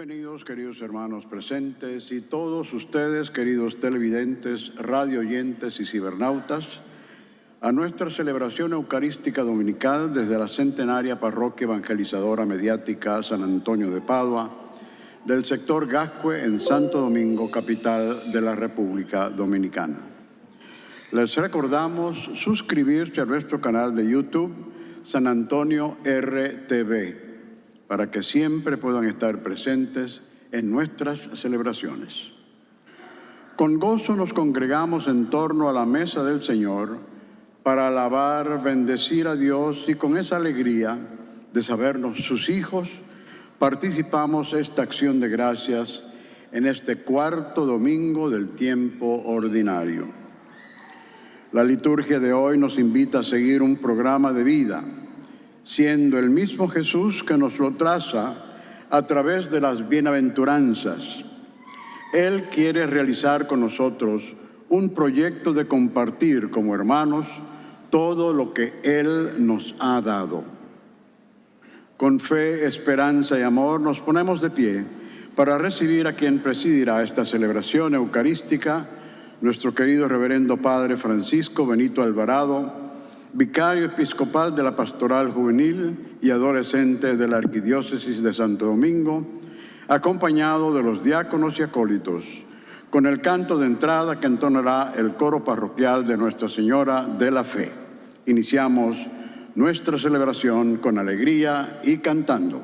Bienvenidos, queridos hermanos presentes y todos ustedes, queridos televidentes, radio oyentes y cibernautas, a nuestra celebración eucarística dominical desde la centenaria parroquia evangelizadora mediática San Antonio de Padua, del sector Gascue en Santo Domingo, capital de la República Dominicana. Les recordamos suscribirse a nuestro canal de YouTube San Antonio RTV para que siempre puedan estar presentes en nuestras celebraciones. Con gozo nos congregamos en torno a la mesa del Señor para alabar, bendecir a Dios y con esa alegría de sabernos sus hijos, participamos esta acción de gracias en este cuarto domingo del tiempo ordinario. La liturgia de hoy nos invita a seguir un programa de vida siendo el mismo Jesús que nos lo traza a través de las bienaventuranzas. Él quiere realizar con nosotros un proyecto de compartir como hermanos todo lo que Él nos ha dado. Con fe, esperanza y amor nos ponemos de pie para recibir a quien presidirá esta celebración eucarística, nuestro querido reverendo Padre Francisco Benito Alvarado, vicario episcopal de la Pastoral Juvenil y Adolescente de la Arquidiócesis de Santo Domingo, acompañado de los diáconos y acólitos, con el canto de entrada que entonará el coro parroquial de Nuestra Señora de la Fe. Iniciamos nuestra celebración con alegría y cantando.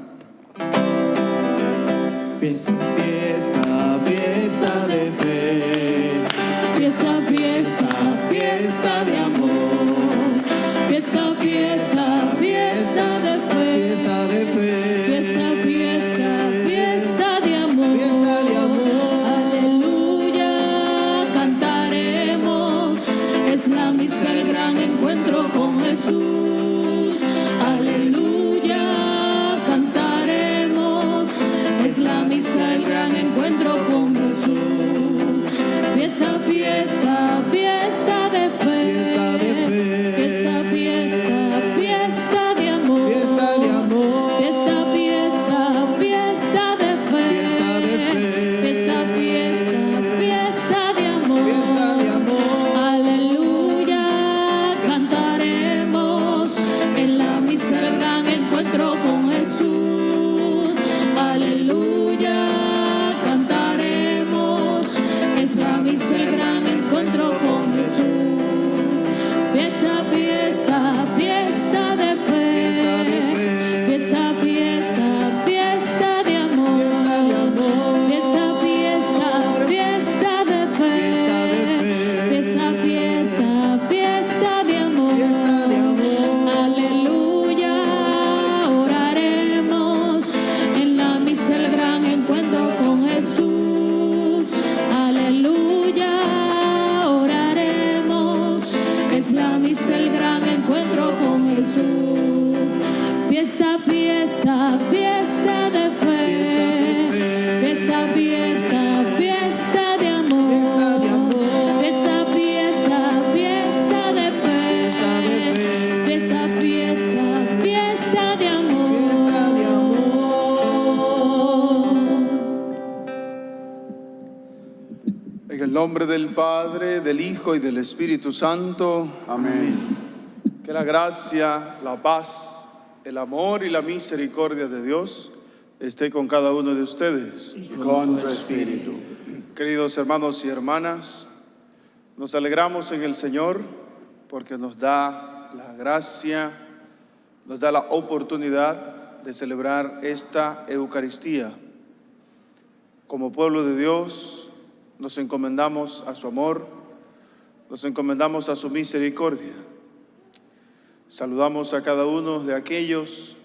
En el nombre del Padre, del Hijo y del Espíritu Santo, Amén. que la gracia, la paz, el amor y la misericordia de Dios esté con cada uno de ustedes. Y con tu espíritu. Queridos hermanos y hermanas, nos alegramos en el Señor porque nos da la gracia, nos da la oportunidad de celebrar esta Eucaristía. Como pueblo de Dios, nos encomendamos a su amor, nos encomendamos a su misericordia. Saludamos a cada uno de aquellos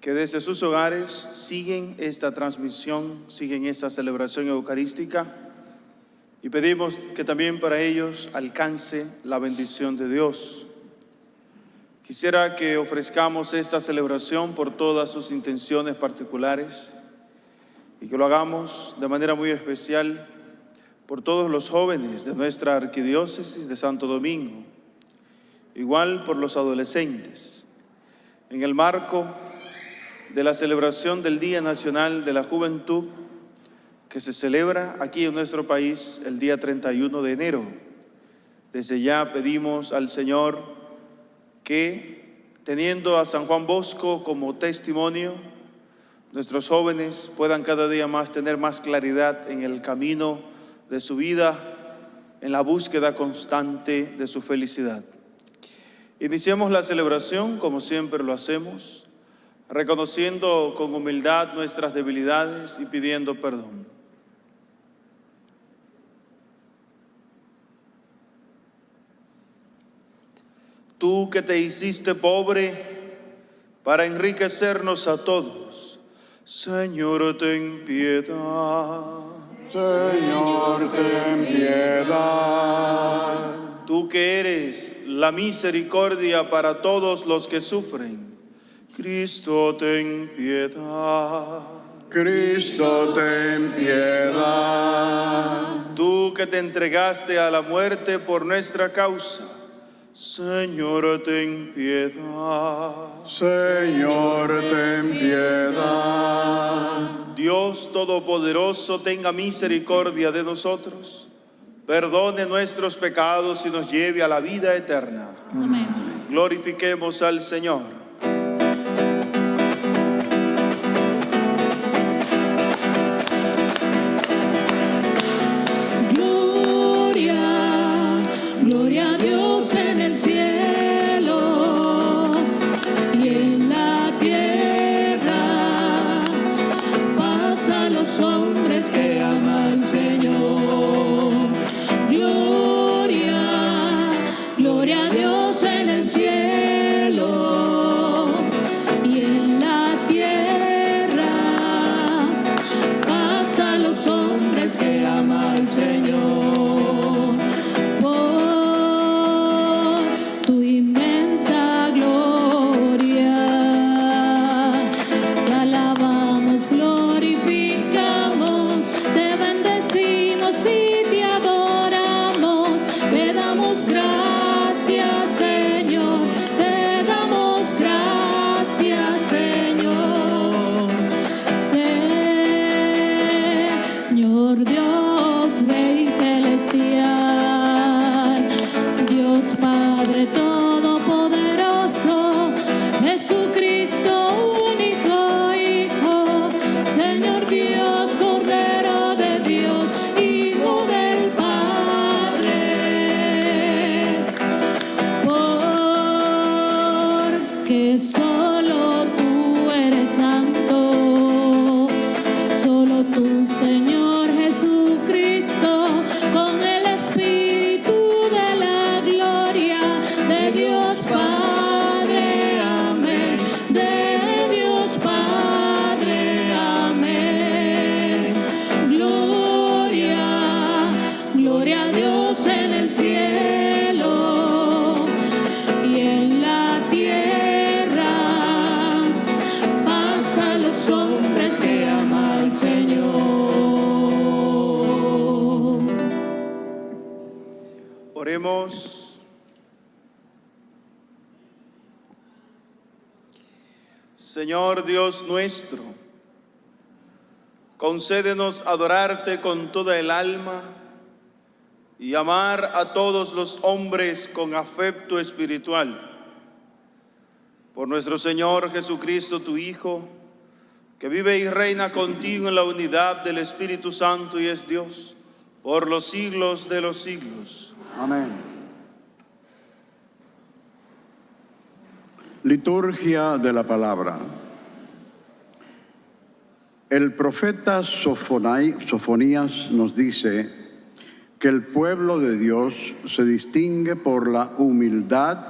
que desde sus hogares siguen esta transmisión, siguen esta celebración eucarística y pedimos que también para ellos alcance la bendición de Dios. Quisiera que ofrezcamos esta celebración por todas sus intenciones particulares y que lo hagamos de manera muy especial por todos los jóvenes de nuestra arquidiócesis de Santo Domingo, igual por los adolescentes, en el marco de la celebración del Día Nacional de la Juventud que se celebra aquí en nuestro país el día 31 de enero. Desde ya pedimos al Señor que, teniendo a San Juan Bosco como testimonio, nuestros jóvenes puedan cada día más tener más claridad en el camino de su vida, en la búsqueda constante de su felicidad. Iniciamos la celebración como siempre lo hacemos, reconociendo con humildad nuestras debilidades y pidiendo perdón. Tú que te hiciste pobre para enriquecernos a todos, Señor, ten piedad. Señor, ten piedad. Tú que eres la misericordia para todos los que sufren, Cristo, ten piedad. Cristo, ten piedad. Tú que te entregaste a la muerte por nuestra causa, Señor, ten piedad. Señor, ten piedad. Dios Todopoderoso, tenga misericordia de nosotros, perdone nuestros pecados y nos lleve a la vida eterna. Amén. Glorifiquemos al Señor. Dios nuestro, concédenos adorarte con toda el alma y amar a todos los hombres con afecto espiritual. Por nuestro Señor Jesucristo, tu Hijo, que vive y reina contigo en la unidad del Espíritu Santo y es Dios por los siglos de los siglos. Amén. Liturgia de la palabra. El profeta Sofonías nos dice que el pueblo de Dios se distingue por la humildad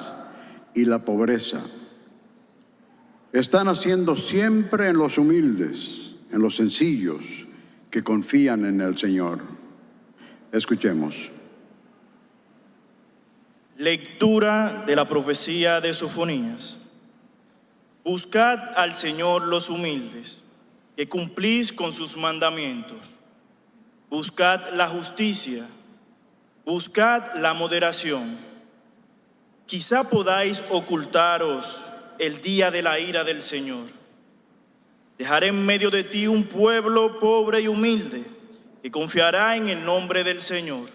y la pobreza. Están haciendo siempre en los humildes, en los sencillos, que confían en el Señor. Escuchemos. Lectura de la profecía de Sofonías. Buscad al Señor los humildes, que cumplís con sus mandamientos. Buscad la justicia, buscad la moderación. Quizá podáis ocultaros el día de la ira del Señor. Dejaré en medio de ti un pueblo pobre y humilde que confiará en el nombre del Señor.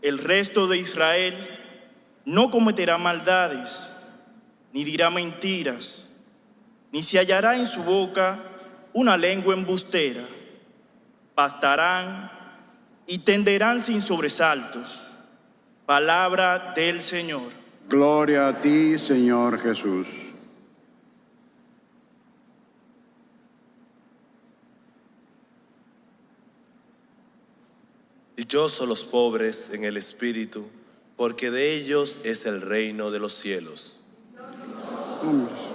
El resto de Israel no cometerá maldades, ni dirá mentiras, ni se hallará en su boca una lengua embustera. Bastarán y tenderán sin sobresaltos. Palabra del Señor. Gloria a ti, Señor Jesús. Dichosos los pobres en el espíritu, porque de ellos es el reino de los cielos. Vamos.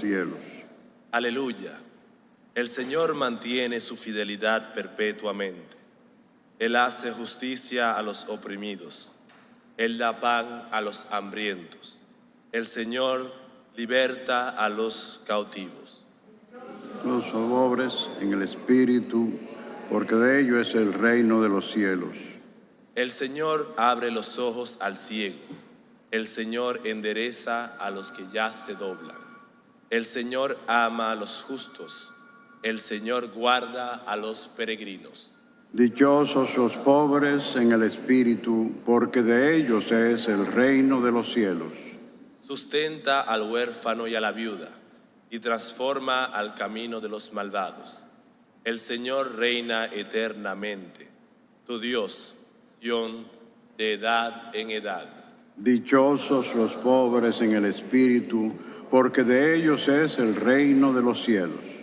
Cielos. Aleluya. El Señor mantiene su fidelidad perpetuamente. Él hace justicia a los oprimidos. Él da pan a los hambrientos. El Señor liberta a los cautivos. Los pobres en el espíritu, porque de ellos es el reino de los cielos. El Señor abre los ojos al ciego. El Señor endereza a los que ya se doblan. El Señor ama a los justos. El Señor guarda a los peregrinos. Dichosos los pobres en el espíritu, porque de ellos es el reino de los cielos. Sustenta al huérfano y a la viuda y transforma al camino de los malvados. El Señor reina eternamente. Tu Dios, Sión, de edad en edad. Dichosos los pobres en el espíritu, porque de ellos es el reino de los cielos.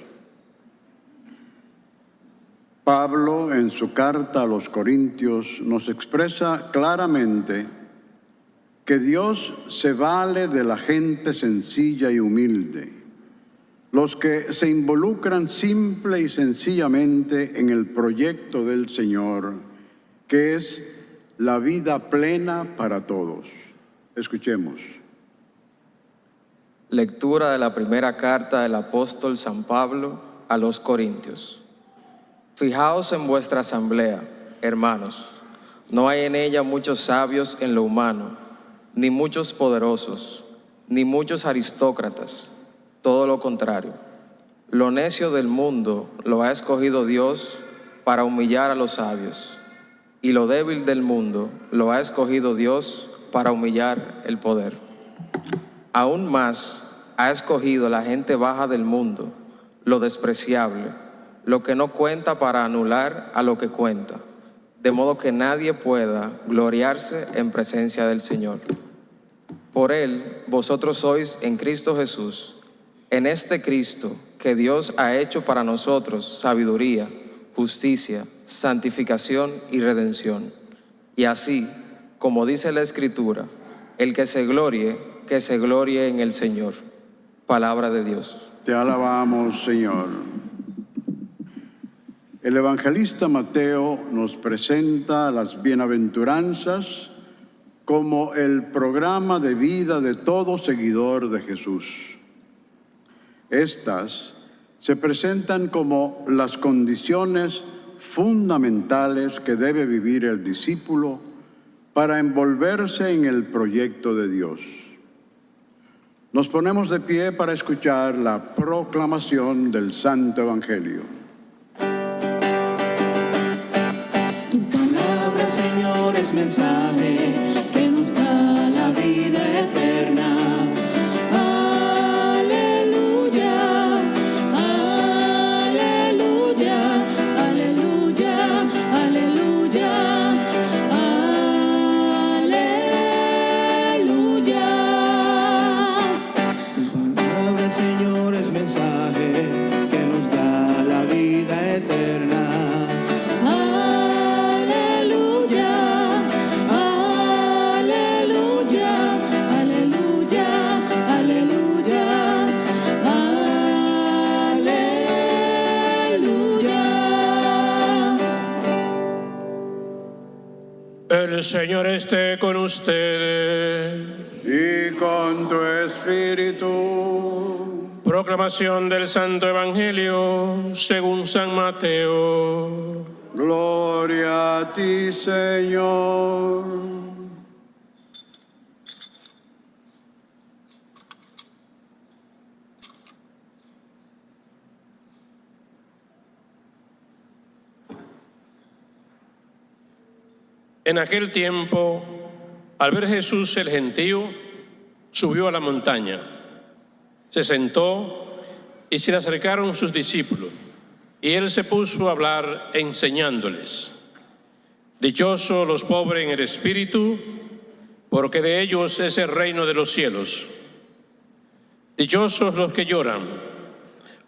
Pablo, en su carta a los Corintios, nos expresa claramente que Dios se vale de la gente sencilla y humilde, los que se involucran simple y sencillamente en el proyecto del Señor, que es la vida plena para todos. Escuchemos. Lectura de la primera carta del apóstol San Pablo a los Corintios. Fijaos en vuestra asamblea, hermanos. No hay en ella muchos sabios en lo humano, ni muchos poderosos, ni muchos aristócratas. Todo lo contrario. Lo necio del mundo lo ha escogido Dios para humillar a los sabios, y lo débil del mundo lo ha escogido Dios para humillar el poder. Aún más ha escogido la gente baja del mundo, lo despreciable, lo que no cuenta para anular a lo que cuenta, de modo que nadie pueda gloriarse en presencia del Señor. Por Él vosotros sois en Cristo Jesús, en este Cristo que Dios ha hecho para nosotros sabiduría, justicia, santificación y redención. Y así, como dice la Escritura, el que se glorie, que se glorie en el Señor. Palabra de Dios. Te alabamos, Señor. El evangelista Mateo nos presenta las bienaventuranzas como el programa de vida de todo seguidor de Jesús. Estas se presentan como las condiciones fundamentales que debe vivir el discípulo para envolverse en el proyecto de Dios. Nos ponemos de pie para escuchar la proclamación del Santo Evangelio. Tu palabra, Señor, es mensaje El Señor esté con ustedes. Y con tu espíritu, Proclamación del Santo Evangelio según San Mateo. gloria a ti, Señor. En aquel tiempo, al ver Jesús el gentío, subió a la montaña, se sentó y se le acercaron sus discípulos, y él se puso a hablar enseñándoles. Dichosos los pobres en el espíritu, porque de ellos es el reino de los cielos. Dichosos los que lloran,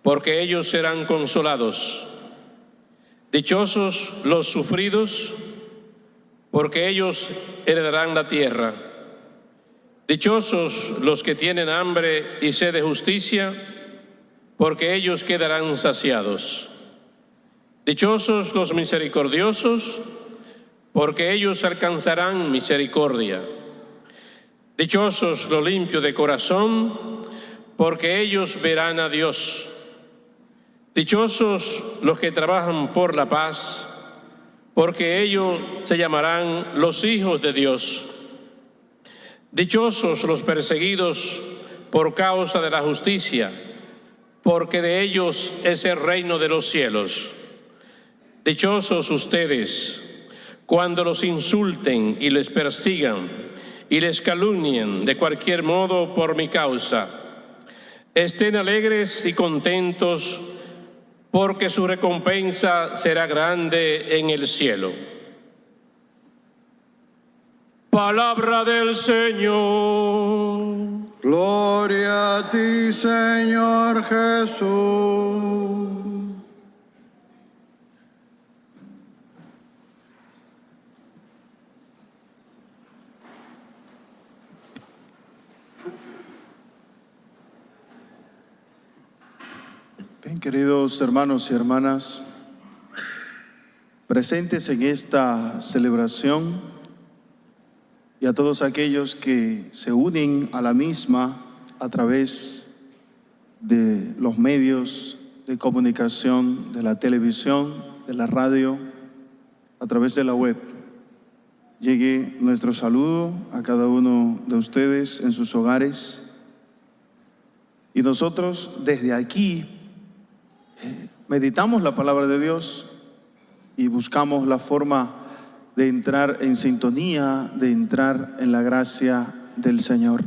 porque ellos serán consolados. Dichosos los sufridos, porque ellos heredarán la tierra. Dichosos los que tienen hambre y sed de justicia, porque ellos quedarán saciados. Dichosos los misericordiosos, porque ellos alcanzarán misericordia. Dichosos los limpios de corazón, porque ellos verán a Dios. Dichosos los que trabajan por la paz, porque ellos se llamarán los hijos de Dios. Dichosos los perseguidos por causa de la justicia, porque de ellos es el reino de los cielos. Dichosos ustedes cuando los insulten y les persigan y les calumnien de cualquier modo por mi causa. Estén alegres y contentos porque su recompensa será grande en el cielo. Palabra del Señor. Gloria a ti, Señor Jesús. Queridos hermanos y hermanas, presentes en esta celebración y a todos aquellos que se unen a la misma a través de los medios de comunicación, de la televisión, de la radio, a través de la web. Llegue nuestro saludo a cada uno de ustedes en sus hogares. Y nosotros desde aquí meditamos la palabra de Dios y buscamos la forma de entrar en sintonía, de entrar en la gracia del Señor.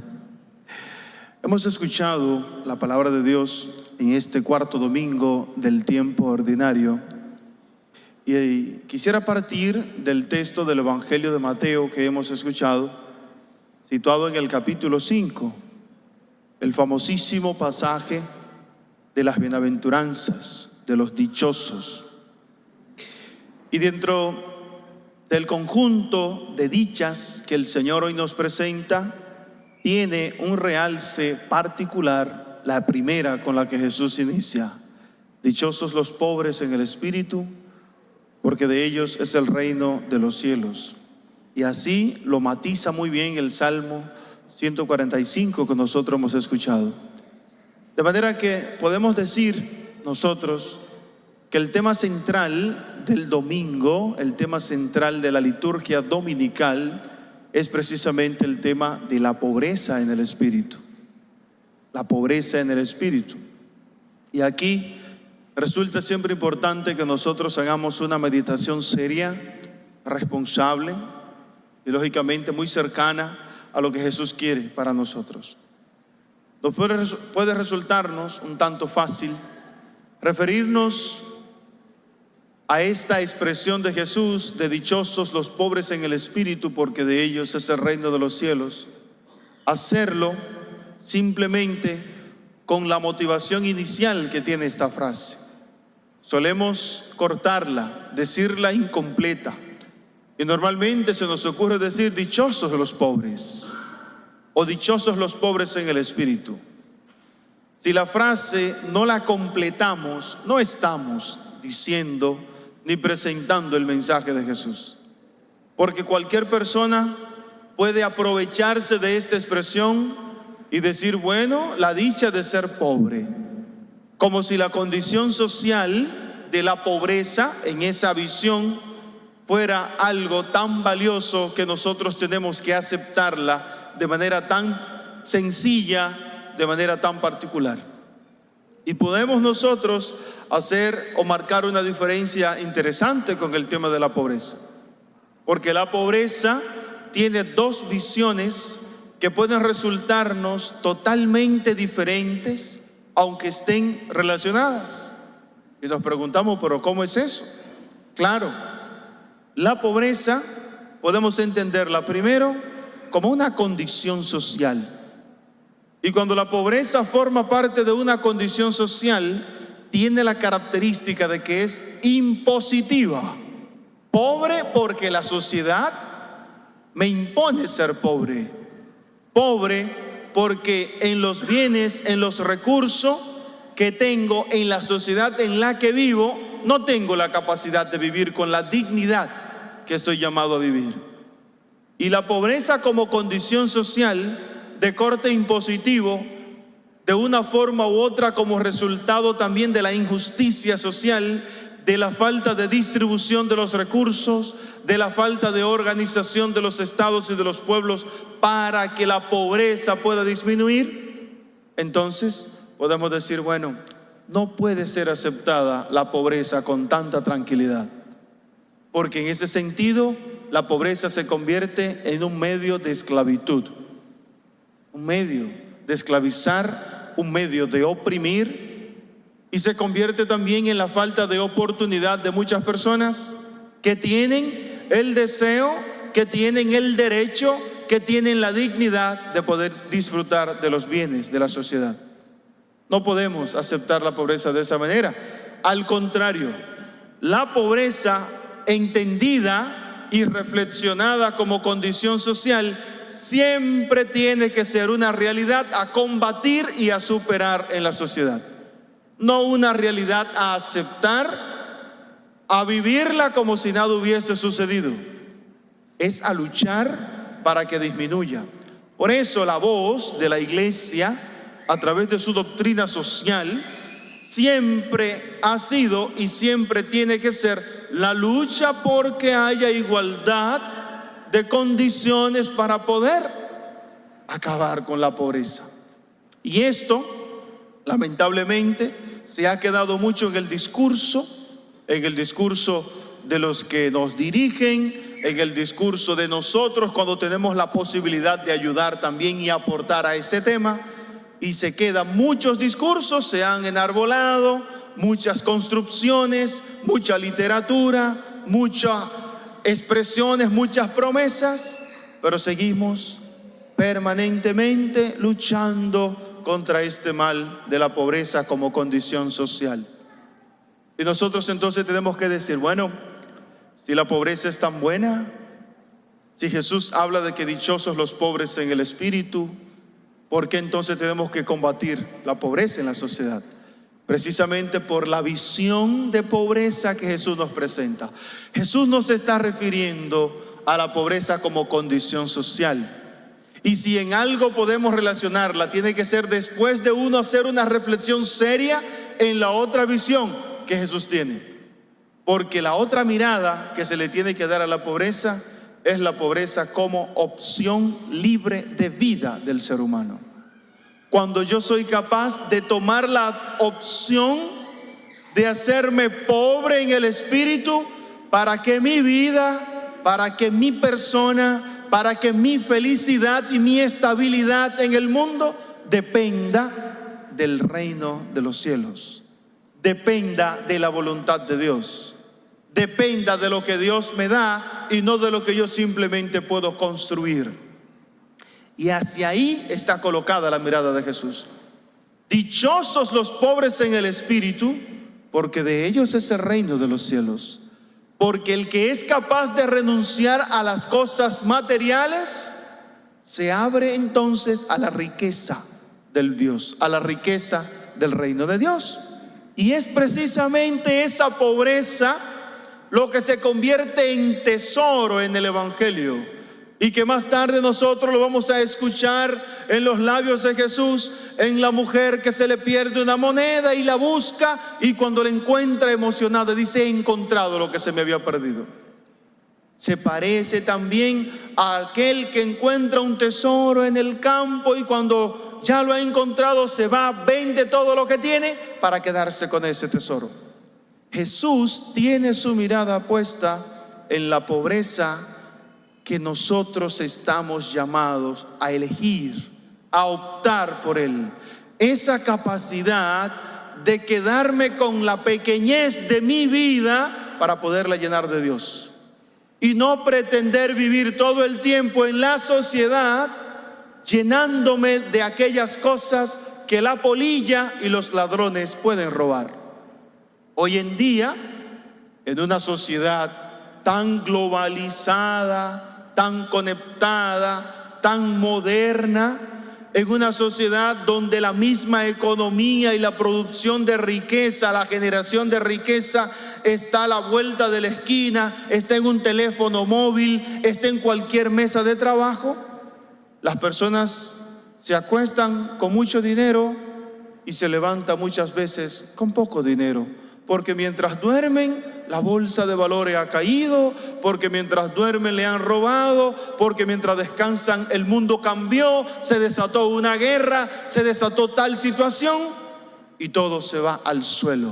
Hemos escuchado la palabra de Dios en este cuarto domingo del tiempo ordinario y quisiera partir del texto del Evangelio de Mateo que hemos escuchado, situado en el capítulo 5, el famosísimo pasaje de las bienaventuranzas, de los dichosos. Y dentro del conjunto de dichas que el Señor hoy nos presenta, tiene un realce particular, la primera con la que Jesús inicia. Dichosos los pobres en el espíritu, porque de ellos es el reino de los cielos. Y así lo matiza muy bien el Salmo 145 que nosotros hemos escuchado. De manera que podemos decir nosotros que el tema central del domingo, el tema central de la liturgia dominical, es precisamente el tema de la pobreza en el espíritu. La pobreza en el espíritu. Y aquí resulta siempre importante que nosotros hagamos una meditación seria, responsable y lógicamente muy cercana a lo que Jesús quiere para nosotros. Nos puede, puede resultarnos un tanto fácil referirnos a esta expresión de Jesús de dichosos los pobres en el espíritu porque de ellos es el reino de los cielos, hacerlo simplemente con la motivación inicial que tiene esta frase. Solemos cortarla, decirla incompleta. Y normalmente se nos ocurre decir dichosos los pobres o dichosos los pobres en el espíritu. Si la frase no la completamos, no estamos diciendo ni presentando el mensaje de Jesús. Porque cualquier persona puede aprovecharse de esta expresión y decir, bueno, la dicha de ser pobre como si la condición social de la pobreza en esa visión fuera algo tan valioso que nosotros tenemos que aceptarla de manera tan sencilla, de manera tan particular. Y podemos nosotros hacer o marcar una diferencia interesante con el tema de la pobreza. porque la pobreza tiene dos visiones que pueden resultarnos totalmente diferentes, aunque estén relacionadas. Y nos preguntamos, pero ¿cómo es eso? Claro, la pobreza podemos entenderla primero como una condición social. Y cuando la pobreza forma parte de una condición social, tiene la característica de que es impositiva. Pobre porque la sociedad me impone ser pobre. Pobre porque en los bienes, en los recursos que tengo, en la sociedad en la que vivo, no tengo la capacidad de vivir con la dignidad que estoy llamado a vivir. Y la pobreza como condición social de corte impositivo, de una forma u otra como resultado también de la injusticia social, de la falta de distribución de los recursos, de la falta de organización de los estados y de los pueblos para que la pobreza pueda disminuir, entonces podemos decir, bueno, no puede ser aceptada la pobreza con tanta tranquilidad, porque en ese sentido la pobreza se convierte en un medio de esclavitud, un medio de esclavizar, un medio de oprimir y se convierte también en la falta de oportunidad de muchas personas que tienen el deseo, que tienen el derecho, que tienen la dignidad de poder disfrutar de los bienes de la sociedad. No podemos aceptar la pobreza de esa manera. Al contrario, la pobreza entendida y reflexionada como condición social siempre tiene que ser una realidad a combatir y a superar en la sociedad. No una realidad a aceptar, a vivirla como si nada hubiese sucedido. Es a luchar para que disminuya. Por eso la voz de la iglesia a través de su doctrina social, siempre ha sido y siempre tiene que ser la lucha porque haya igualdad de condiciones para poder acabar con la pobreza. Y esto, lamentablemente, se ha quedado mucho en el discurso, en el discurso de los que nos dirigen, en el discurso de nosotros cuando tenemos la posibilidad de ayudar también y aportar a ese tema y se quedan muchos discursos, se han enarbolado, muchas construcciones, mucha literatura, muchas expresiones, muchas promesas, pero seguimos permanentemente luchando contra este mal de la pobreza como condición social. Y nosotros entonces tenemos que decir, bueno, si la pobreza es tan buena, si Jesús habla de que dichosos los pobres en el espíritu, ¿Por qué entonces tenemos que combatir la pobreza en la sociedad? Precisamente por la visión de pobreza que Jesús nos presenta. Jesús no está refiriendo a la pobreza como condición social. Y si en algo podemos relacionarla, tiene que ser después de uno hacer una reflexión seria en la otra visión que Jesús tiene. Porque la otra mirada que se le tiene que dar a la pobreza es la pobreza como opción libre de vida del ser humano. Cuando yo soy capaz de tomar la opción de hacerme pobre en el espíritu para que mi vida, para que mi persona, para que mi felicidad y mi estabilidad en el mundo dependa del reino de los cielos, dependa de la voluntad de Dios dependa de lo que Dios me da y no de lo que yo simplemente puedo construir. Y hacia ahí está colocada la mirada de Jesús. Dichosos los pobres en el espíritu, porque de ellos es el reino de los cielos. Porque el que es capaz de renunciar a las cosas materiales, se abre entonces a la riqueza del Dios, a la riqueza del reino de Dios. Y es precisamente esa pobreza lo que se convierte en tesoro en el Evangelio y que más tarde nosotros lo vamos a escuchar en los labios de Jesús, en la mujer que se le pierde una moneda y la busca y cuando la encuentra emocionada dice he encontrado lo que se me había perdido. Se parece también a aquel que encuentra un tesoro en el campo y cuando ya lo ha encontrado se va, vende todo lo que tiene para quedarse con ese tesoro. Jesús tiene su mirada puesta en la pobreza que nosotros estamos llamados a elegir, a optar por Él. Esa capacidad de quedarme con la pequeñez de mi vida para poderla llenar de Dios. Y no pretender vivir todo el tiempo en la sociedad llenándome de aquellas cosas que la polilla y los ladrones pueden robar. Hoy en día, en una sociedad tan globalizada, tan conectada, tan moderna, en una sociedad donde la misma economía y la producción de riqueza, la generación de riqueza está a la vuelta de la esquina, está en un teléfono móvil, está en cualquier mesa de trabajo, las personas se acuestan con mucho dinero y se levantan muchas veces con poco dinero porque mientras duermen la bolsa de valores ha caído, porque mientras duermen le han robado, porque mientras descansan el mundo cambió, se desató una guerra, se desató tal situación y todo se va al suelo.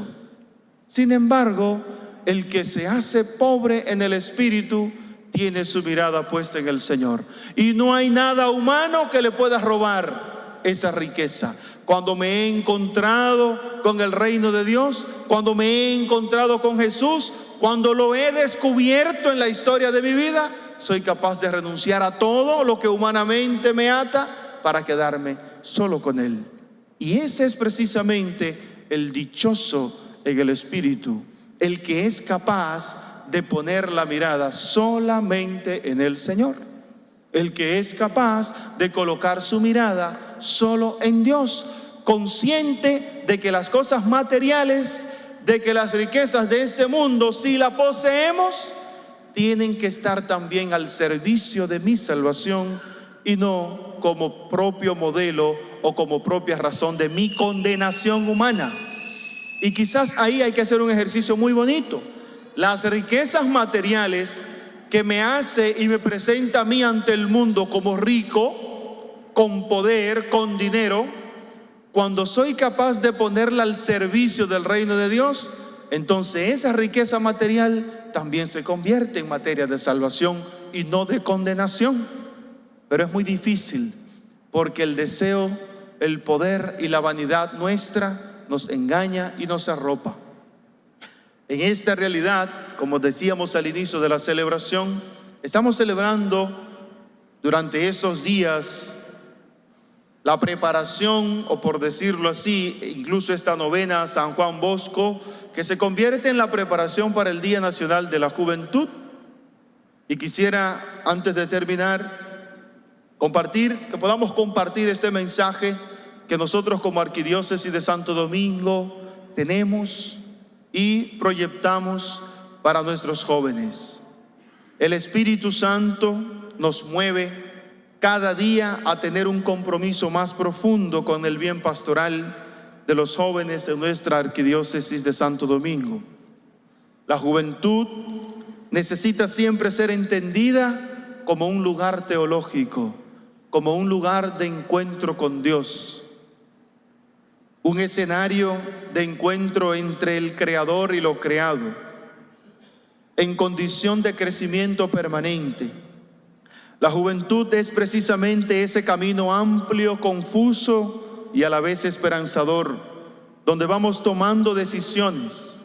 Sin embargo, el que se hace pobre en el espíritu tiene su mirada puesta en el Señor. Y no hay nada humano que le pueda robar esa riqueza cuando me he encontrado con el reino de Dios, cuando me he encontrado con Jesús, cuando lo he descubierto en la historia de mi vida, soy capaz de renunciar a todo lo que humanamente me ata para quedarme solo con Él. Y ese es precisamente el dichoso en el Espíritu, el que es capaz de poner la mirada solamente en el Señor, el que es capaz de colocar su mirada solo en Dios, consciente de que las cosas materiales, de que las riquezas de este mundo, si la poseemos, tienen que estar también al servicio de mi salvación y no como propio modelo o como propia razón de mi condenación humana. Y quizás ahí hay que hacer un ejercicio muy bonito. Las riquezas materiales que me hace y me presenta a mí ante el mundo como rico, con poder, con dinero, cuando soy capaz de ponerla al servicio del reino de Dios, entonces esa riqueza material también se convierte en materia de salvación y no de condenación. Pero es muy difícil porque el deseo, el poder y la vanidad nuestra nos engaña y nos arropa. En esta realidad, como decíamos al inicio de la celebración, estamos celebrando durante esos días la preparación, o por decirlo así, incluso esta novena San Juan Bosco, que se convierte en la preparación para el Día Nacional de la Juventud. Y quisiera, antes de terminar, compartir, que podamos compartir este mensaje que nosotros como Arquidiócesis de Santo Domingo tenemos y proyectamos para nuestros jóvenes. El Espíritu Santo nos mueve cada día a tener un compromiso más profundo con el bien pastoral de los jóvenes en nuestra arquidiócesis de Santo Domingo. La juventud necesita siempre ser entendida como un lugar teológico, como un lugar de encuentro con Dios, un escenario de encuentro entre el creador y lo creado, en condición de crecimiento permanente la juventud es precisamente ese camino amplio, confuso y a la vez esperanzador, donde vamos tomando decisiones,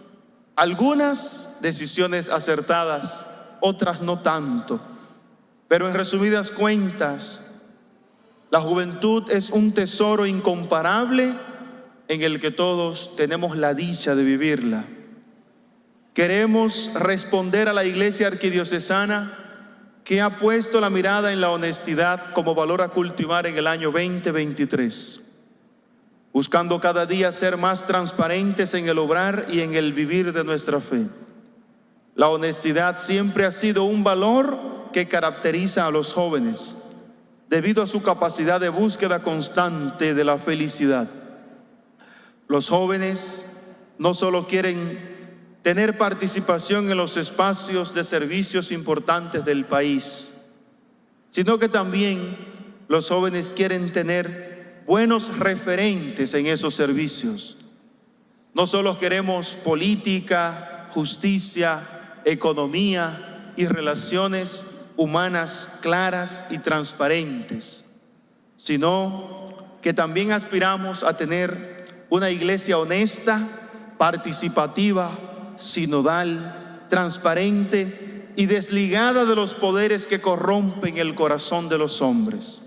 algunas decisiones acertadas, otras no tanto. Pero en resumidas cuentas, la juventud es un tesoro incomparable en el que todos tenemos la dicha de vivirla. Queremos responder a la iglesia arquidiocesana que ha puesto la mirada en la honestidad como valor a cultivar en el año 2023, buscando cada día ser más transparentes en el obrar y en el vivir de nuestra fe. La honestidad siempre ha sido un valor que caracteriza a los jóvenes, debido a su capacidad de búsqueda constante de la felicidad. Los jóvenes no solo quieren tener participación en los espacios de servicios importantes del país, sino que también los jóvenes quieren tener buenos referentes en esos servicios. No solo queremos política, justicia, economía y relaciones humanas claras y transparentes, sino que también aspiramos a tener una iglesia honesta, participativa, sinodal, transparente y desligada de los poderes que corrompen el corazón de los hombres.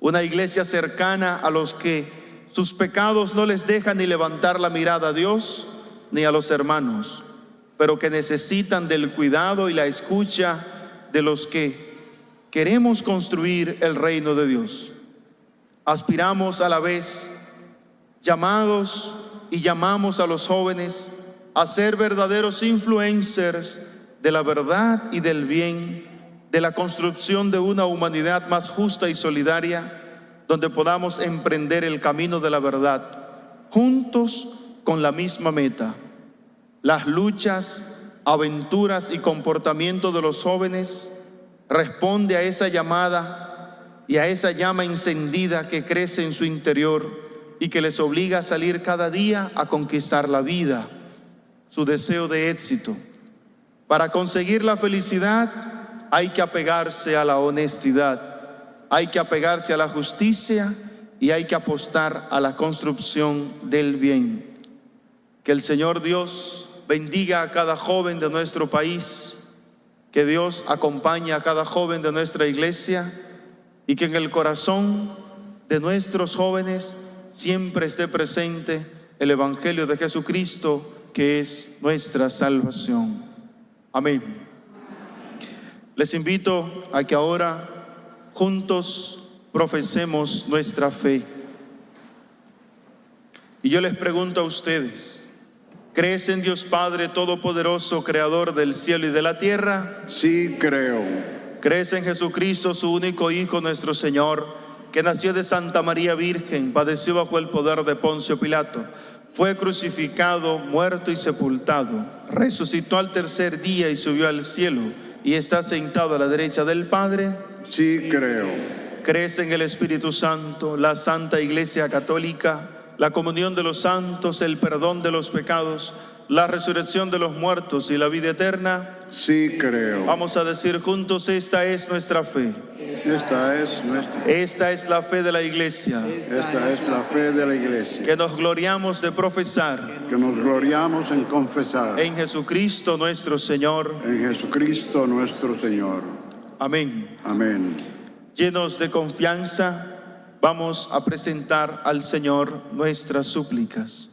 Una iglesia cercana a los que sus pecados no les dejan ni levantar la mirada a Dios ni a los hermanos, pero que necesitan del cuidado y la escucha de los que queremos construir el reino de Dios. Aspiramos a la vez llamados y llamamos a los jóvenes a ser verdaderos influencers de la verdad y del bien, de la construcción de una humanidad más justa y solidaria, donde podamos emprender el camino de la verdad, juntos con la misma meta. Las luchas, aventuras y comportamiento de los jóvenes responde a esa llamada y a esa llama encendida que crece en su interior y que les obliga a salir cada día a conquistar la vida, su deseo de éxito. Para conseguir la felicidad hay que apegarse a la honestidad, hay que apegarse a la justicia y hay que apostar a la construcción del bien. Que el Señor Dios bendiga a cada joven de nuestro país, que Dios acompañe a cada joven de nuestra iglesia y que en el corazón de nuestros jóvenes siempre esté presente el Evangelio de Jesucristo, que es nuestra salvación. Amén. Les invito a que ahora juntos profesemos nuestra fe. Y yo les pregunto a ustedes, ¿crees en Dios Padre Todopoderoso, Creador del cielo y de la tierra? Sí creo. ¿Crees en Jesucristo, su único Hijo, nuestro Señor, que nació de Santa María Virgen, padeció bajo el poder de Poncio Pilato, fue crucificado, muerto y sepultado, resucitó al tercer día y subió al cielo y está sentado a la derecha del Padre? Sí creo. ¿Crees en el Espíritu Santo, la Santa Iglesia Católica, la comunión de los santos, el perdón de los pecados, la resurrección de los muertos y la vida eterna? Sí creo. Vamos a decir juntos, esta es nuestra fe. Esta es nuestra. Esta es la fe de la Iglesia, Esta es la fe de la iglesia. que nos gloriamos de profesar Que nos gloriamos en confesar en Jesucristo nuestro Señor. en Jesucristo nuestro Señor. Amén. Amén. Llenos de confianza, vamos a presentar al Señor nuestras súplicas.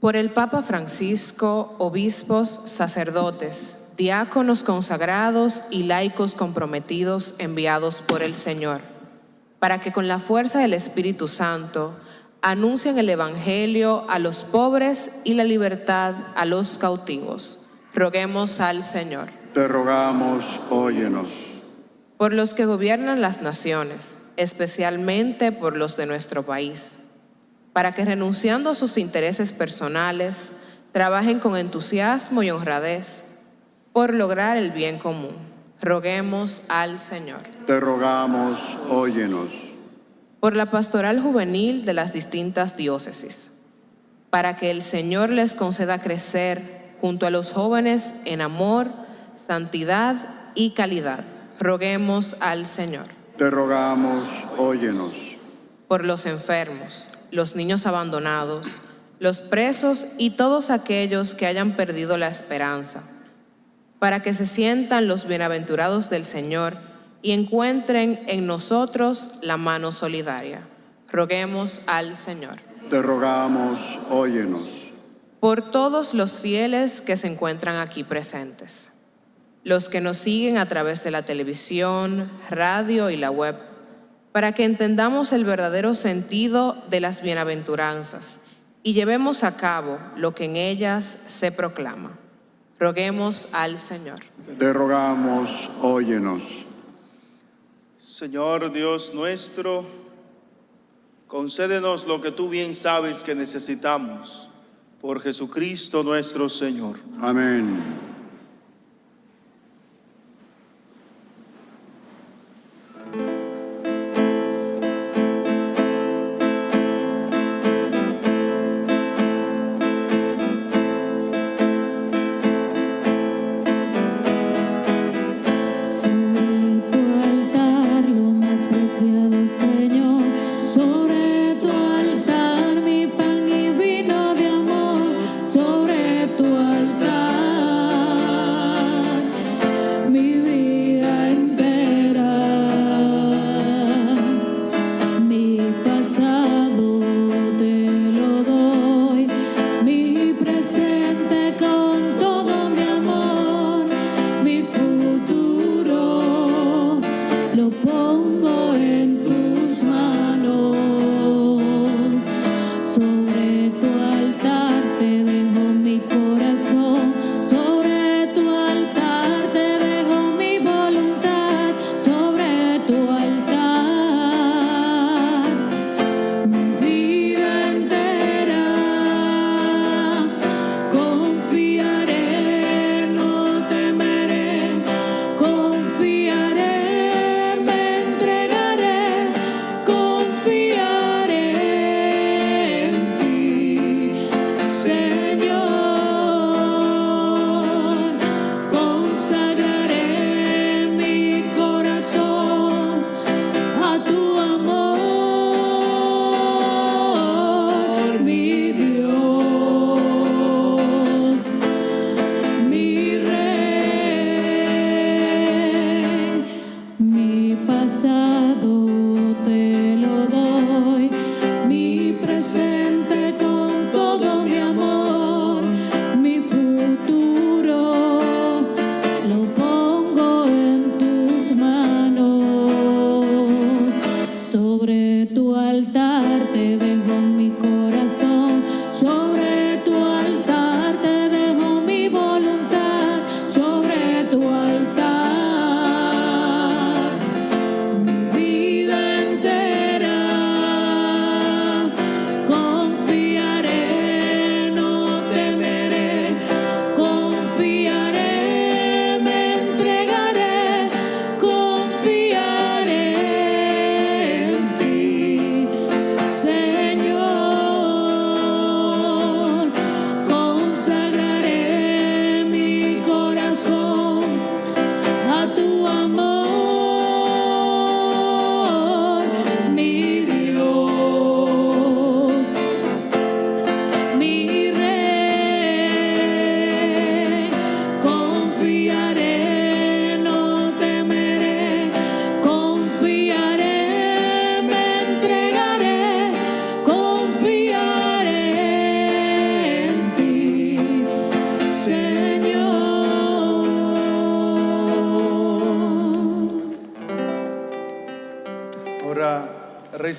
Por el Papa Francisco, obispos, sacerdotes, diáconos consagrados y laicos comprometidos enviados por el Señor, para que con la fuerza del Espíritu Santo anuncien el Evangelio a los pobres y la libertad a los cautivos. Roguemos al Señor. Te rogamos, óyenos. Por los que gobiernan las naciones, especialmente por los de nuestro país, para que renunciando a sus intereses personales, trabajen con entusiasmo y honradez por lograr el bien común. Roguemos al Señor. Te rogamos, óyenos. Por la pastoral juvenil de las distintas diócesis, para que el Señor les conceda crecer junto a los jóvenes en amor, santidad y calidad. Roguemos al Señor. Te rogamos, óyenos. por los enfermos, los niños abandonados, los presos y todos aquellos que hayan perdido la esperanza, para que se sientan los bienaventurados del Señor y encuentren en nosotros la mano solidaria. Roguemos al Señor. Te rogamos, óyenos. Por todos los fieles que se encuentran aquí presentes, los que nos siguen a través de la televisión, radio y la web, para que entendamos el verdadero sentido de las bienaventuranzas y llevemos a cabo lo que en ellas se proclama. Roguemos al Señor. Te rogamos, óyenos. Señor Dios nuestro, concédenos lo que tú bien sabes que necesitamos por Jesucristo nuestro Señor. Amén.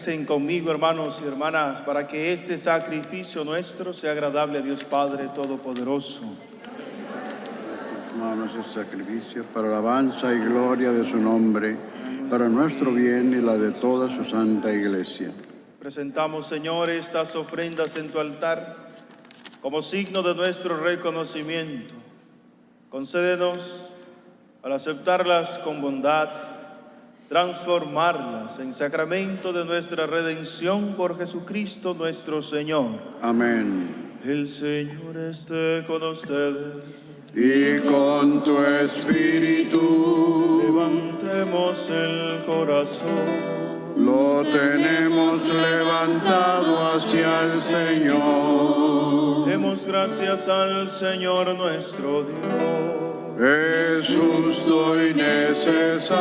Recen conmigo, hermanos y hermanas, para que este sacrificio nuestro sea agradable a Dios Padre Todopoderoso. Manos el sacrificio para alabanza y gloria de su nombre, para nuestro bien y la de toda su santa iglesia. Presentamos, Señor, estas ofrendas en tu altar como signo de nuestro reconocimiento. Concédenos, al aceptarlas con bondad, transformarlas en sacramento de nuestra redención por Jesucristo nuestro Señor. Amén. El Señor esté con ustedes. Y con tu espíritu Levantemos el corazón. lo tenemos levantado hacia el Señor. Demos gracias al Señor nuestro Dios. Es justo y necesario.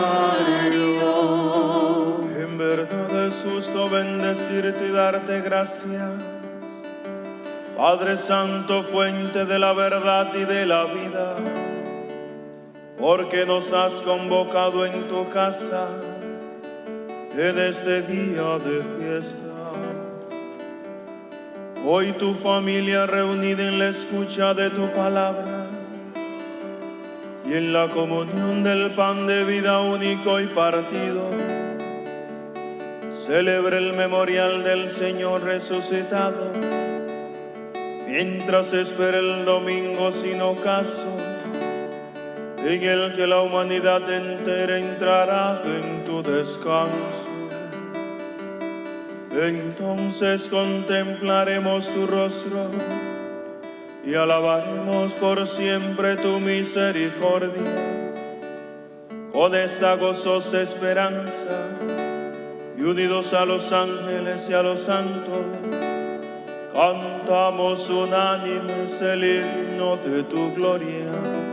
En verdad es justo bendecirte y darte gracias. Padre Santo, fuente de la verdad y de la vida, porque nos has convocado en tu casa en este día de fiesta. Hoy tu familia reunida en la escucha de tu palabra y en la comunión del pan de vida único y partido, celebre el memorial del Señor resucitado, mientras espera el domingo sin ocaso, en el que la humanidad entera entrará en tu descanso. Entonces contemplaremos tu rostro y alabaremos por siempre tu misericordia. Con esta gozosa esperanza y unidos a los ángeles y a los santos, cantamos unánimes el himno de tu gloria.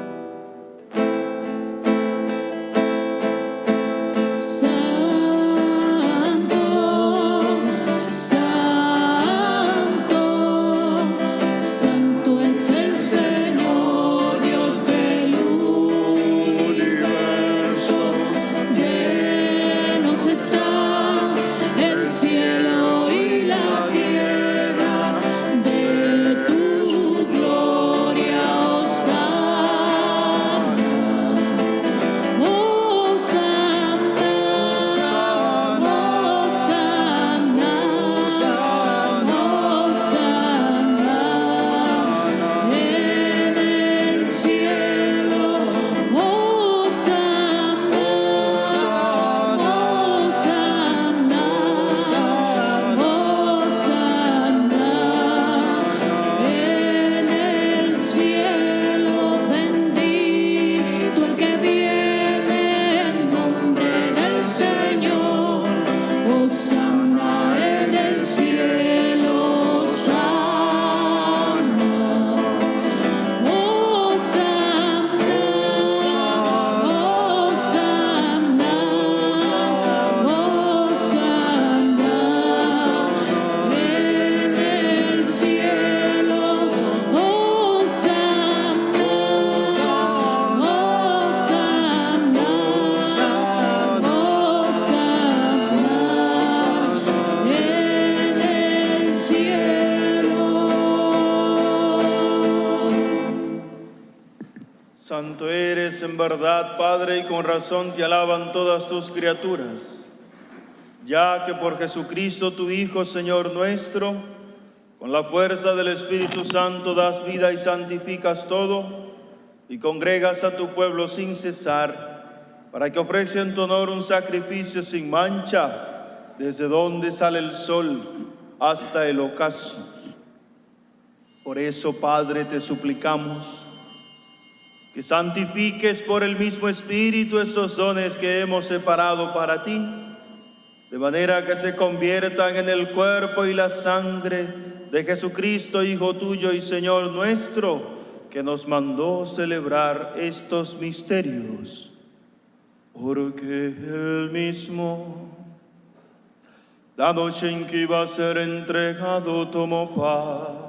En verdad, Padre, y con razón te alaban todas tus criaturas, ya que por Jesucristo tu Hijo, Señor nuestro, con la fuerza del Espíritu Santo das vida y santificas todo, y congregas a tu pueblo sin cesar, para que ofrezca en tu honor un sacrificio sin mancha, desde donde sale el sol hasta el ocaso. Por eso, Padre, te suplicamos que santifiques por el mismo Espíritu esos dones que hemos separado para ti, de manera que se conviertan en el cuerpo y la sangre de Jesucristo, Hijo tuyo y Señor nuestro, que nos mandó celebrar estos misterios. Porque Él mismo, la noche en que iba a ser entregado, tomó paz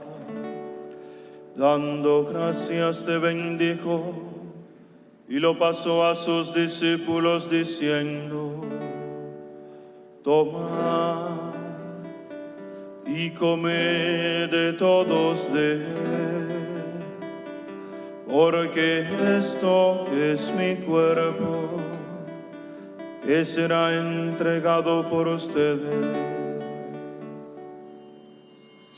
Dando gracias te bendijo y lo pasó a sus discípulos diciendo, Toma y come de todos de él, porque esto es mi cuerpo que será entregado por ustedes.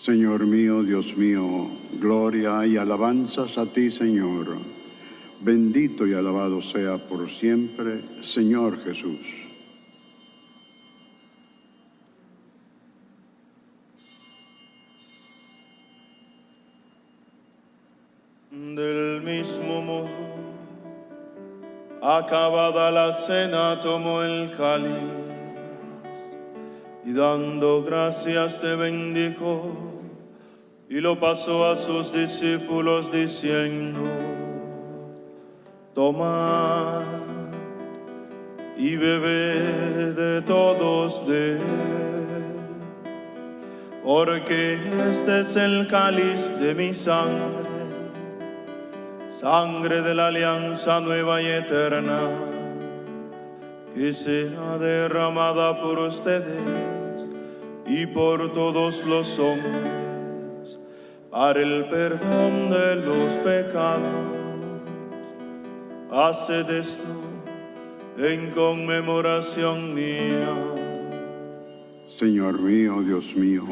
Señor mío, Dios mío, gloria y alabanzas a ti, Señor. Bendito y alabado sea por siempre, Señor Jesús. Del mismo modo, acabada la cena, tomó el cáliz y dando gracias se bendijo y lo pasó a sus discípulos diciendo, tomad y bebed de todos de porque este es el cáliz de mi sangre sangre de la alianza nueva y eterna, que será derramada por ustedes y por todos los hombres para el perdón de los pecados. Haced esto en conmemoración mía. Señor mío, Dios mío,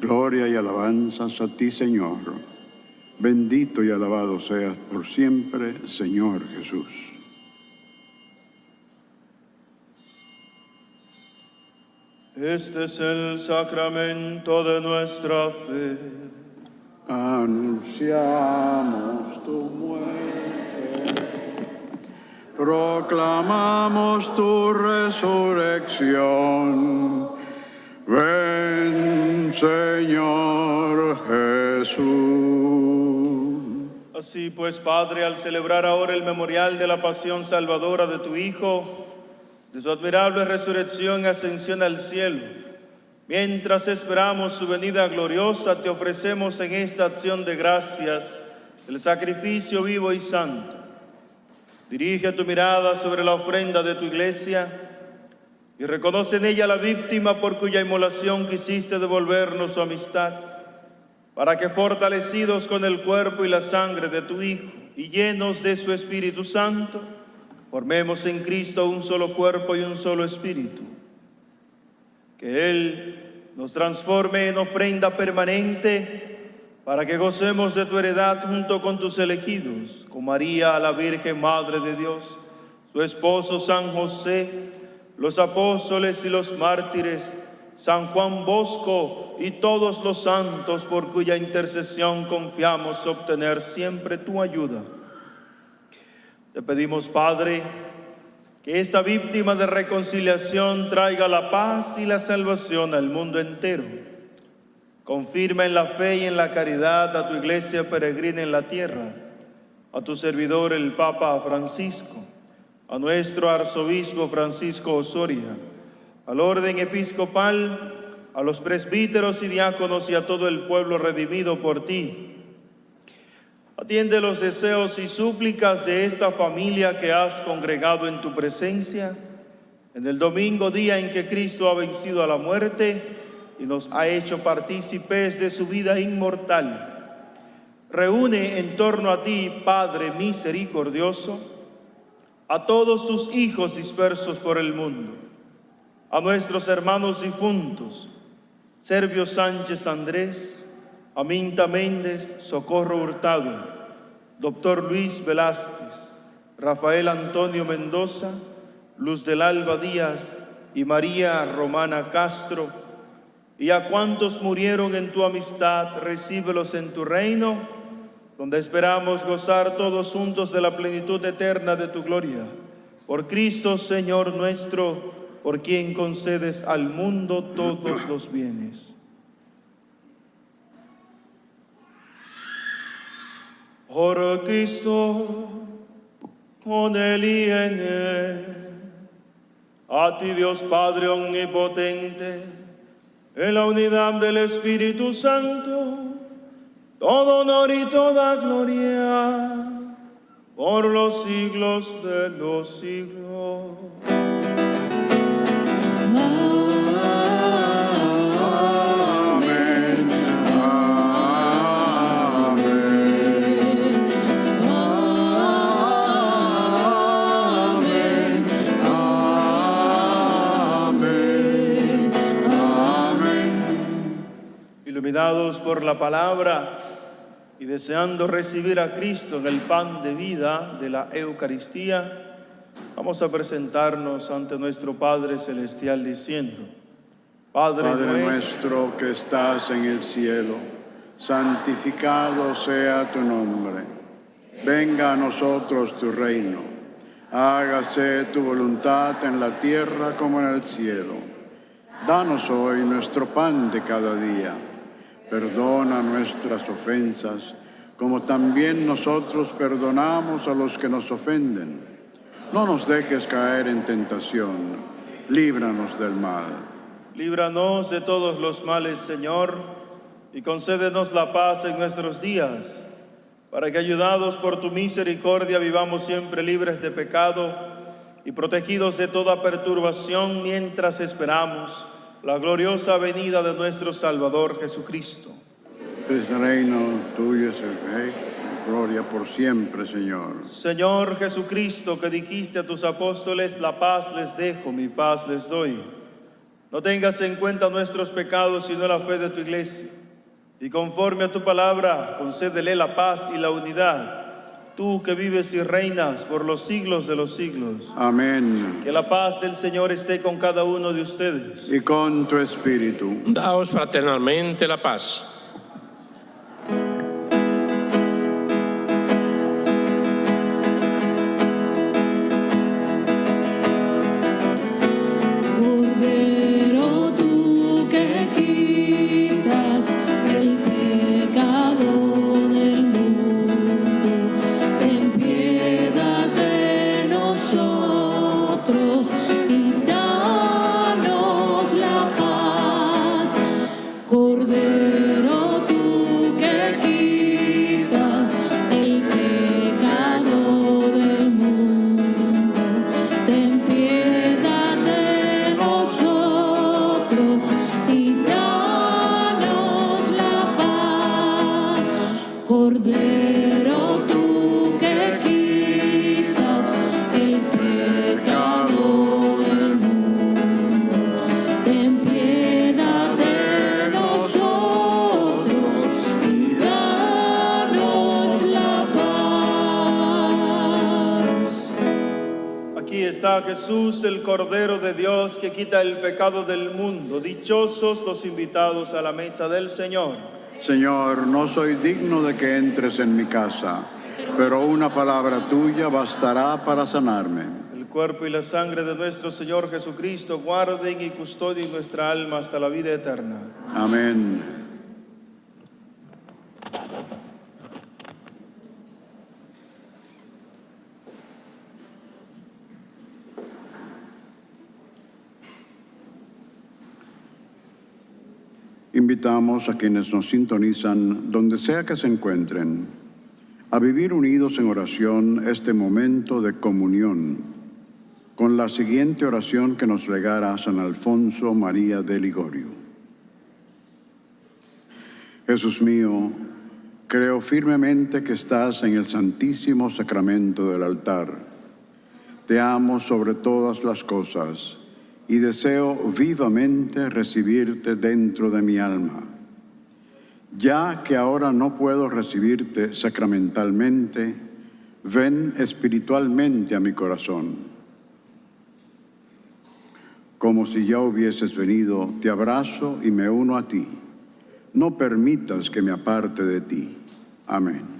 gloria y alabanzas a ti, Señor. Bendito y alabado seas por siempre, Señor Jesús. Este es el sacramento de nuestra fe. Anunciamos tu muerte, proclamamos tu resurrección. Ven, Señor Jesús. Así pues, Padre, al celebrar ahora el memorial de la pasión salvadora de tu Hijo, de su admirable resurrección y ascensión al cielo, mientras esperamos su venida gloriosa, te ofrecemos en esta acción de gracias el sacrificio vivo y santo. Dirige tu mirada sobre la ofrenda de tu iglesia y reconoce en ella la víctima por cuya inmolación quisiste devolvernos su amistad para que fortalecidos con el cuerpo y la sangre de tu Hijo y llenos de su Espíritu Santo, formemos en Cristo un solo cuerpo y un solo espíritu. Que Él nos transforme en ofrenda permanente para que gocemos de tu heredad junto con tus elegidos, con María, la Virgen Madre de Dios, su esposo San José, los apóstoles y los mártires, San Juan Bosco y todos los santos por cuya intercesión confiamos obtener siempre tu ayuda. Te pedimos, Padre, que esta víctima de reconciliación traiga la paz y la salvación al mundo entero. Confirma en la fe y en la caridad a tu iglesia peregrina en la tierra, a tu servidor el Papa Francisco, a nuestro arzobispo Francisco Osoria, al orden episcopal, a los presbíteros y diáconos y a todo el pueblo redimido por ti. Atiende los deseos y súplicas de esta familia que has congregado en tu presencia en el domingo día en que Cristo ha vencido a la muerte y nos ha hecho partícipes de su vida inmortal. Reúne en torno a ti, Padre misericordioso, a todos tus hijos dispersos por el mundo a nuestros hermanos difuntos, Servio Sánchez Andrés, Aminta Méndez, Socorro Hurtado, Doctor Luis Velázquez, Rafael Antonio Mendoza, Luz del Alba Díaz y María Romana Castro, y a cuantos murieron en tu amistad, recíbelos en tu reino, donde esperamos gozar todos juntos de la plenitud eterna de tu gloria. Por Cristo, Señor nuestro, por quien concedes al mundo todos los bienes. Por Cristo, con él y en él, a ti Dios Padre Omnipotente, en la unidad del Espíritu Santo, todo honor y toda gloria por los siglos de los siglos. Por la palabra y deseando recibir a Cristo en el pan de vida de la Eucaristía, vamos a presentarnos ante nuestro Padre Celestial diciendo, Padre, Padre nuestro, nuestro que estás en el cielo, santificado sea tu nombre. Venga a nosotros tu reino. Hágase tu voluntad en la tierra como en el cielo. Danos hoy nuestro pan de cada día. Perdona nuestras ofensas, como también nosotros perdonamos a los que nos ofenden. No nos dejes caer en tentación. Líbranos del mal. líbranos de todos los males, Señor, y concédenos la paz en nuestros días, para que ayudados por tu misericordia vivamos siempre libres de pecado y protegidos de toda perturbación mientras esperamos la gloriosa venida de nuestro Salvador Jesucristo. El reino tuyo es el rey, gloria por siempre, Señor. Señor Jesucristo, que dijiste a tus apóstoles, la paz les dejo, mi paz les doy. No tengas en cuenta nuestros pecados, sino la fe de tu iglesia. Y conforme a tu palabra, concédele la paz y la unidad. Tú que vives y reinas por los siglos de los siglos. Amén. Que la paz del Señor esté con cada uno de ustedes. Y con tu espíritu. Daos fraternalmente la paz. Jesús, el Cordero de Dios que quita el pecado del mundo. Dichosos los invitados a la mesa del Señor. Señor, no soy digno de que entres en mi casa, pero una palabra tuya bastará para sanarme. El cuerpo y la sangre de nuestro Señor Jesucristo guarden y custodien nuestra alma hasta la vida eterna. Amén. Invitamos a quienes nos sintonizan, donde sea que se encuentren, a vivir unidos en oración este momento de comunión, con la siguiente oración que nos legara San Alfonso María de Ligorio. Jesús mío, creo firmemente que estás en el santísimo sacramento del altar. Te amo sobre todas las cosas y deseo vivamente recibirte dentro de mi alma. Ya que ahora no puedo recibirte sacramentalmente, ven espiritualmente a mi corazón. Como si ya hubieses venido, te abrazo y me uno a ti. No permitas que me aparte de ti. Amén.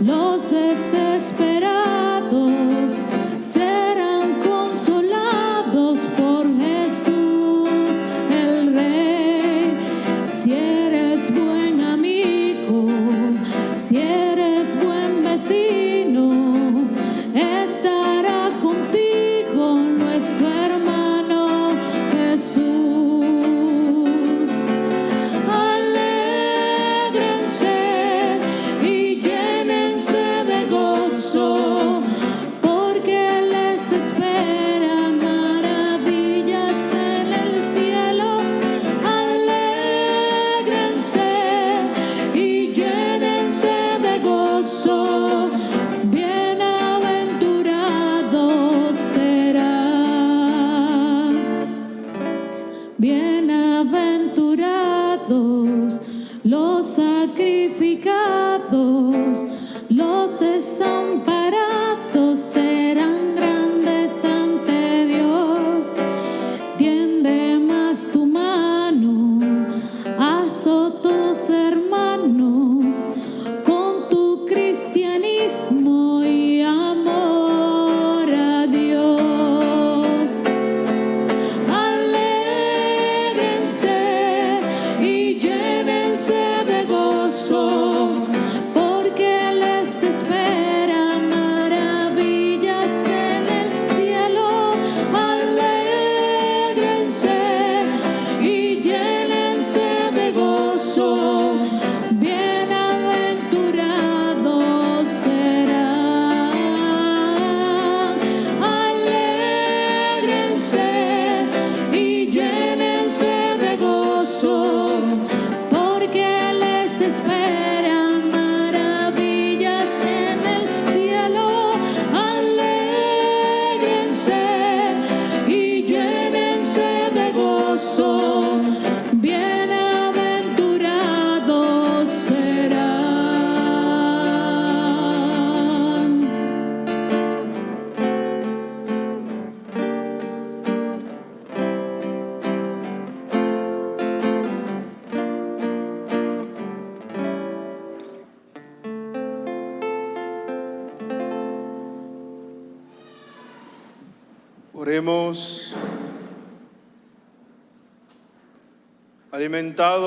Los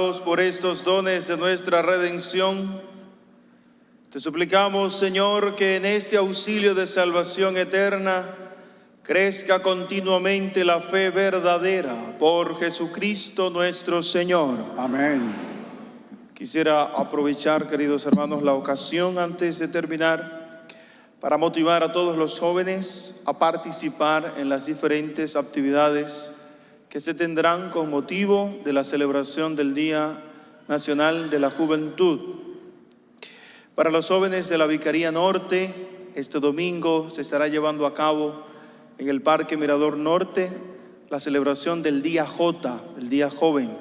Por estos dones de nuestra redención, te suplicamos, Señor, que en este auxilio de salvación eterna crezca continuamente la fe verdadera por Jesucristo nuestro Señor. Amén. Quisiera aprovechar, queridos hermanos, la ocasión antes de terminar para motivar a todos los jóvenes a participar en las diferentes actividades que se tendrán con motivo de la celebración del Día Nacional de la Juventud. Para los jóvenes de la Vicaría Norte, este domingo se estará llevando a cabo en el Parque Mirador Norte la celebración del Día J, el Día Joven.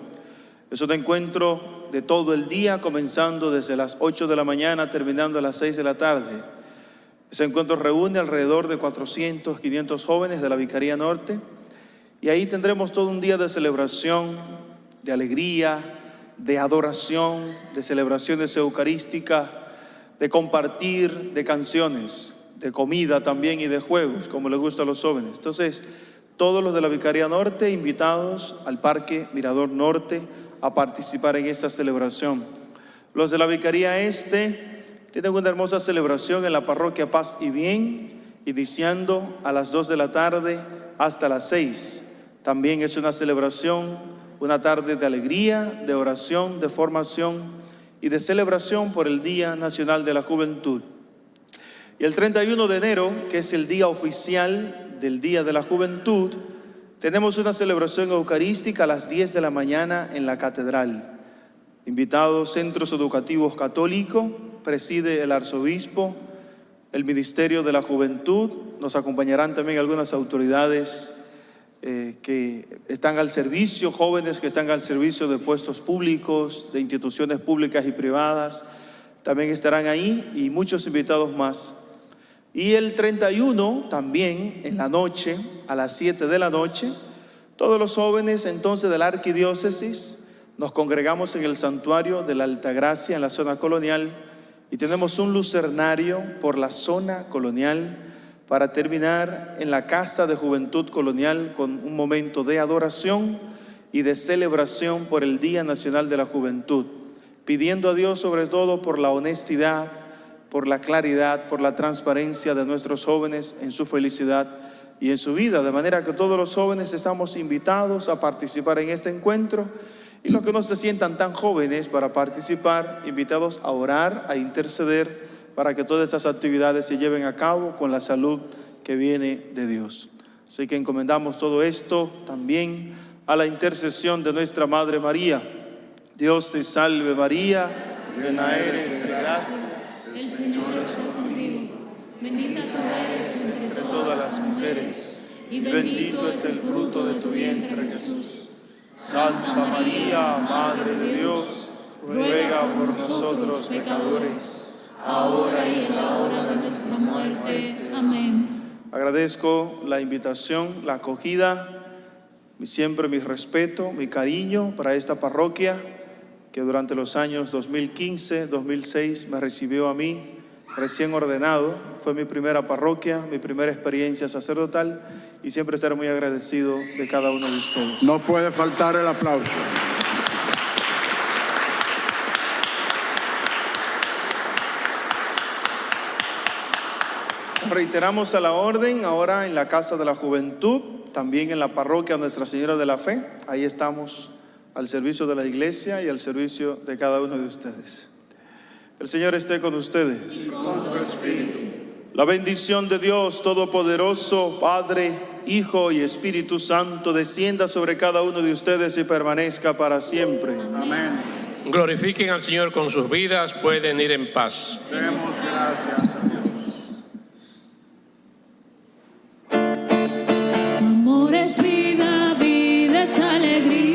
Es un encuentro de todo el día, comenzando desde las 8 de la mañana, terminando a las 6 de la tarde. Ese encuentro reúne alrededor de 400, 500 jóvenes de la Vicaría Norte y ahí tendremos todo un día de celebración, de alegría, de adoración, de celebraciones eucarísticas, de compartir, de canciones, de comida también y de juegos, como les gusta a los jóvenes. Entonces, todos los de la Vicaría Norte invitados al Parque Mirador Norte a participar en esta celebración. Los de la Vicaría Este tienen una hermosa celebración en la parroquia Paz y Bien, iniciando a las 2 de la tarde hasta las 6. También es una celebración, una tarde de alegría, de oración, de formación y de celebración por el Día Nacional de la Juventud. Y el 31 de enero, que es el día oficial del Día de la Juventud, tenemos una celebración eucarística a las 10 de la mañana en la catedral. Invitados Centros Educativos Católicos, preside el arzobispo, el Ministerio de la Juventud, nos acompañarán también algunas autoridades eh, que están al servicio, jóvenes que están al servicio de puestos públicos, de instituciones públicas y privadas, también estarán ahí y muchos invitados más. Y el 31 también en la noche, a las 7 de la noche, todos los jóvenes entonces de la arquidiócesis nos congregamos en el santuario de la Altagracia en la zona colonial y tenemos un lucernario por la zona colonial para terminar en la Casa de Juventud Colonial con un momento de adoración y de celebración por el Día Nacional de la Juventud, pidiendo a Dios sobre todo por la honestidad, por la claridad, por la transparencia de nuestros jóvenes en su felicidad y en su vida, de manera que todos los jóvenes estamos invitados a participar en este encuentro y los que no se sientan tan jóvenes para participar, invitados a orar, a interceder para que todas estas actividades se lleven a cabo con la salud que viene de Dios. Así que encomendamos todo esto también a la intercesión de nuestra Madre María. Dios te salve María, llena eres de gracia, El Señor está contigo. Bendita tú eres entre entre todas las mujeres, y bendito es el fruto de tu vientre Jesús. Santa María, Madre de Dios, ruega por nosotros pecadores, ahora y en la hora de nuestra muerte. Amén. Agradezco la invitación, la acogida, siempre mi respeto, mi cariño para esta parroquia que durante los años 2015, 2006 me recibió a mí recién ordenado. Fue mi primera parroquia, mi primera experiencia sacerdotal y siempre estaré muy agradecido de cada uno de ustedes. No puede faltar el aplauso. Reiteramos a la orden ahora en la Casa de la Juventud, también en la parroquia Nuestra Señora de la Fe. Ahí estamos al servicio de la iglesia y al servicio de cada uno de ustedes. El Señor esté con ustedes. La bendición de Dios Todopoderoso, Padre, Hijo y Espíritu Santo, descienda sobre cada uno de ustedes y permanezca para siempre. Glorifiquen al Señor con sus vidas, pueden ir en paz. Demos gracias. es vida, vida es alegría.